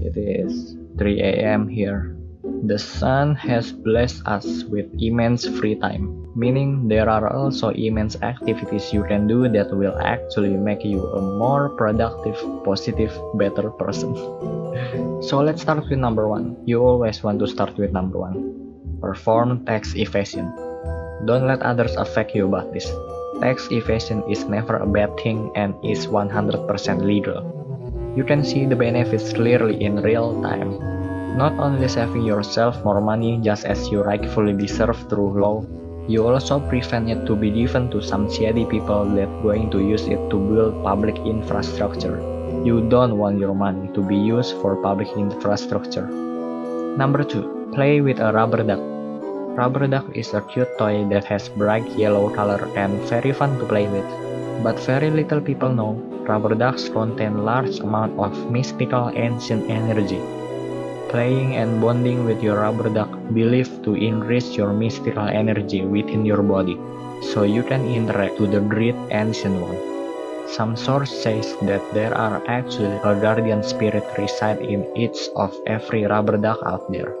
It is 3 a.m. here. The sun has blessed us with immense free time, meaning there are also immense activities you can do that will actually make you a more productive, positive, better person. so let's start with number one. You always want to start with number one. Perform tax evasion. Don't let others affect you about this. Tax evasion is never a bad thing and is 100% legal. You can see the benefits clearly in real time. Not only saving yourself more money just as you rightfully deserve through law, you also prevent it to be given to some shady people that going to use it to build public infrastructure. You don't want your money to be used for public infrastructure. Number 2. Play with a rubber duck. Rubber duck is a cute toy that has bright yellow color and very fun to play with. But very little people know rubber ducks contain large amount of mystical ancient energy. Playing and bonding with your rubber duck believed to increase your mystical energy within your body, so you can interact with the great ancient one. Some source says that there are actually a guardian spirit reside in each of every rubber duck out there.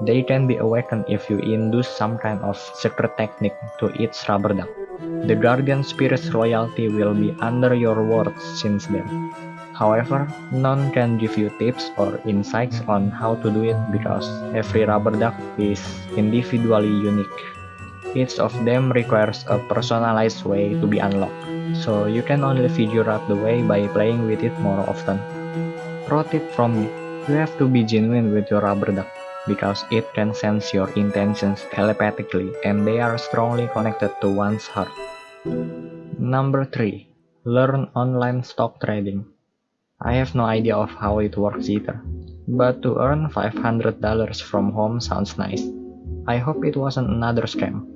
They can be awakened if you induce some kind of secret technique to each rubber duck. The guardian spirit's royalty will be under your words since then. However, none can give you tips or insights on how to do it because every rubber duck is individually unique. Each of them requires a personalized way to be unlocked, so you can only figure out the way by playing with it more often. Pro tip from me, you have to be genuine with your rubber duck because it can sense your intentions telepathically and they are strongly connected to one's heart. Number 3. Learn online stock trading. I have no idea of how it works either, but to earn $500 from home sounds nice. I hope it wasn't another scam.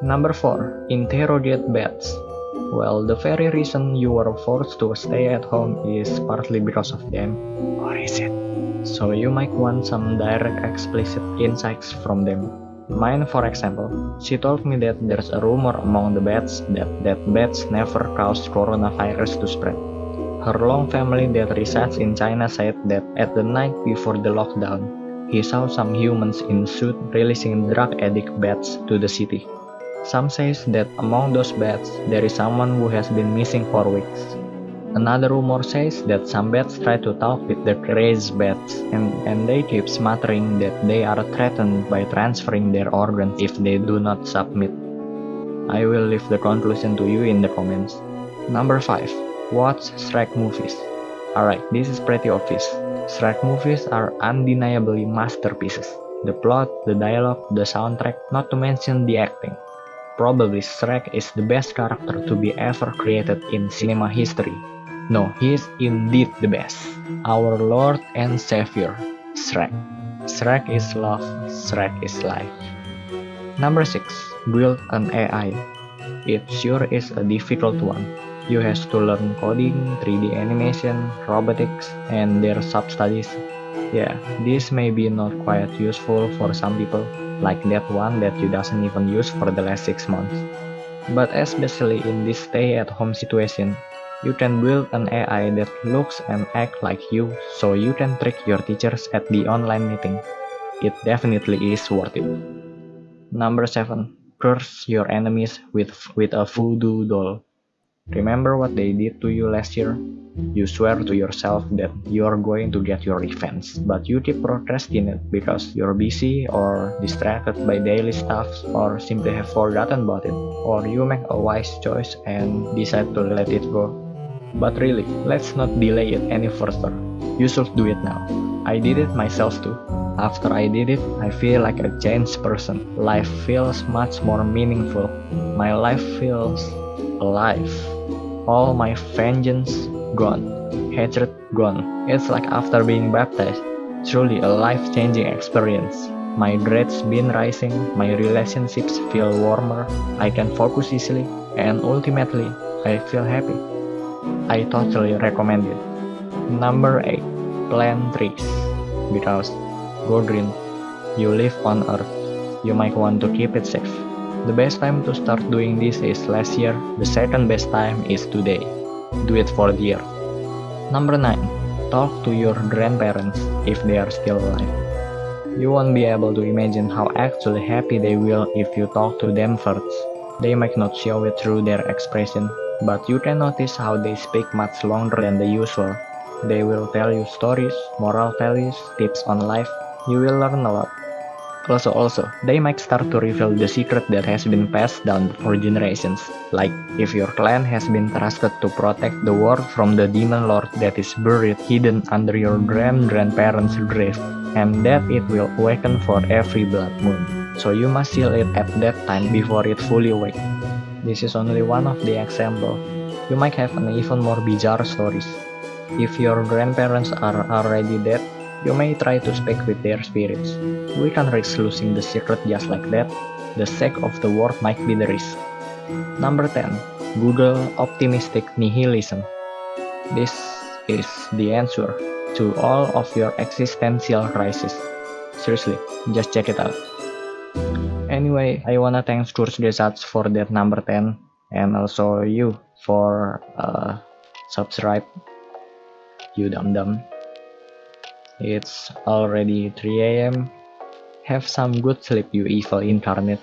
Number 4. Interrogate bets. Well, the very reason you were forced to stay at home is partly because of them. Or is it? So you might want some direct explicit insights from them. Mine for example, she told me that there's a rumor among the bats that that bats never caused coronavirus to spread. Her long family that resides in China said that at the night before the lockdown, he saw some humans in suit releasing drug addict bats to the city. Some says that among those bats, there is someone who has been missing for weeks. Another rumor says that some bats try to talk with the crazed bats and, and they keep muttering that they are threatened by transferring their organs if they do not submit. I will leave the conclusion to you in the comments. Number 5. Watch Shrek movies. Alright, this is pretty obvious. Shrek movies are undeniably masterpieces. The plot, the dialogue, the soundtrack, not to mention the acting. Probably Shrek is the best character to be ever created in cinema history. No, he is indeed the best. Our Lord and Savior, Shrek. Shrek is love, Shrek is life. Number 6. Build an AI. It sure is a difficult one you have to learn coding, 3D animation, robotics, and their sub-studies. Yeah, this may be not quite useful for some people, like that one that you doesn't even use for the last 6 months. But especially in this stay-at-home situation, you can build an AI that looks and acts like you so you can trick your teachers at the online meeting. It definitely is worth it. Number 7. Curse your enemies with, with a voodoo doll. Remember what they did to you last year? You swear to yourself that you're going to get your revenge, but you keep procrastinating because you're busy or distracted by daily stuff or simply have forgotten about it, or you make a wise choice and decide to let it go. But really, let's not delay it any further. You should do it now. I did it myself too. After I did it, I feel like a changed person. Life feels much more meaningful. My life feels alive all my vengeance gone, hatred gone. It's like after being baptized, truly a life-changing experience. My dreads been rising, my relationships feel warmer, I can focus easily, and ultimately, I feel happy. I totally recommend it. Number 8. Plant trees. Because, go green, you live on earth, you might want to keep it safe. The best time to start doing this is last year, the second best time is today. Do it for the year. Number 9. talk to your grandparents if they are still alive. You won't be able to imagine how actually happy they will if you talk to them first. They might not show it through their expression, but you can notice how they speak much longer than the usual. They will tell you stories, moral values, tips on life. You will learn a lot. Also, also, they might start to reveal the secret that has been passed down for generations. Like, if your clan has been trusted to protect the world from the demon lord that is buried hidden under your grand-grandparents' grave, and that it will awaken for every blood moon. So you must seal it at that time before it fully awake. This is only one of the example. You might have an even more bizarre stories. If your grandparents are already dead, you may try to speak with their spirits. We can risk losing the secret just like that. The sake of the world might be the risk. Number 10. Google Optimistic Nihilism. This is the answer to all of your existential crisis. Seriously, just check it out. Anyway, I wanna thank Kurzgesagt for that number 10 and also you for uh, subscribe you dum dum it's already 3 am. Have some good sleep, you evil incarnate.